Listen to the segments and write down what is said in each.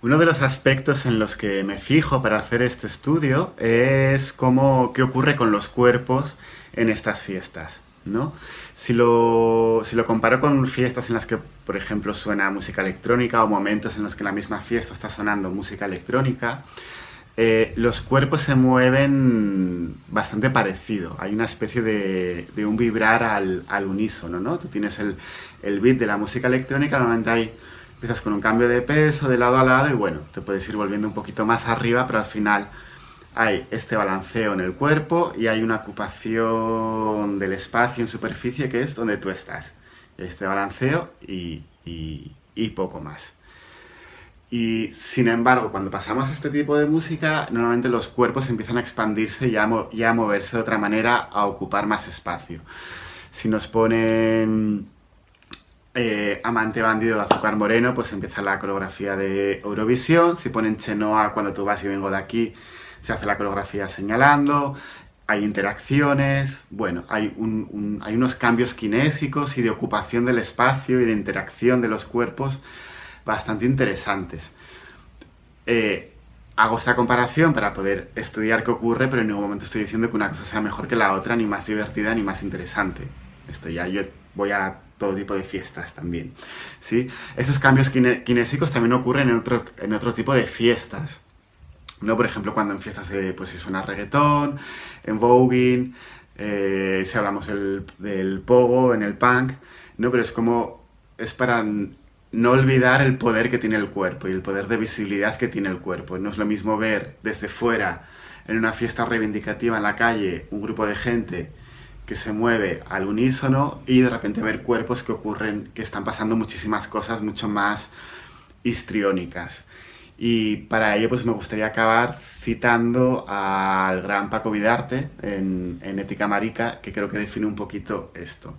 Uno de los aspectos en los que me fijo para hacer este estudio es cómo, qué ocurre con los cuerpos en estas fiestas. ¿no? Si, lo, si lo comparo con fiestas en las que, por ejemplo, suena música electrónica o momentos en los que en la misma fiesta está sonando música electrónica, eh, los cuerpos se mueven bastante parecido. Hay una especie de, de un vibrar al, al, unísono, ¿no? Tú tienes el, el, beat de la música electrónica, normalmente hay, empiezas con un cambio de peso de lado a lado y bueno, te puedes ir volviendo un poquito más arriba, pero al final hay este balanceo en el cuerpo y hay una ocupación del espacio en superficie que es donde tú estás. Este balanceo y, poco más. Y sin embargo, cuando pasamos a este tipo de música, normalmente los cuerpos empiezan a expandirse y a moverse de otra manera, a ocupar más espacio. Si nos ponen eh, Amante Bandido de Azúcar Moreno, pues empieza la coreografía de Eurovisión. Si ponen Chenoa, Cuando tú vas y vengo de aquí, se hace la coreografía señalando. Hay interacciones, bueno, hay, un, un, hay unos cambios kinésicos y de ocupación del espacio y de interacción de los cuerpos bastante interesantes. Eh, hago esta comparación para poder estudiar qué ocurre, pero en ningún momento estoy diciendo que una cosa sea mejor que la otra, ni más divertida, ni más interesante. Esto ya yo voy a todo tipo de fiestas también. ¿sí? Esos cambios kinésicos también ocurren en otro, en otro tipo de fiestas. ¿no? Por ejemplo, cuando en fiestas se, pues, si suena reggaetón, en voguing, eh, si hablamos el, del pogo, en el punk, ¿no? Pero es como, es para no olvidar el poder que tiene el cuerpo y el poder de visibilidad que tiene el cuerpo. No es lo mismo ver desde fuera, en una fiesta reivindicativa en la calle, un grupo de gente que se mueve al unísono y de repente ver cuerpos que ocurren, que están pasando muchísimas cosas mucho más histriónicas. Y para ello pues me gustaría acabar citando al gran Paco Vidarte en, en Ética Marica, que creo que define un poquito esto.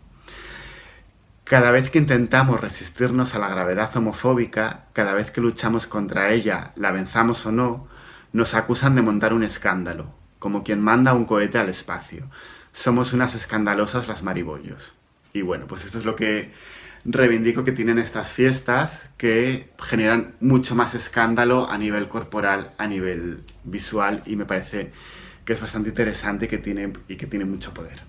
Cada vez que intentamos resistirnos a la gravedad homofóbica, cada vez que luchamos contra ella, la venzamos o no, nos acusan de montar un escándalo, como quien manda un cohete al espacio. Somos unas escandalosas las maribollos. Y bueno, pues esto es lo que reivindico que tienen estas fiestas, que generan mucho más escándalo a nivel corporal, a nivel visual, y me parece que es bastante interesante que tiene, y que tiene mucho poder.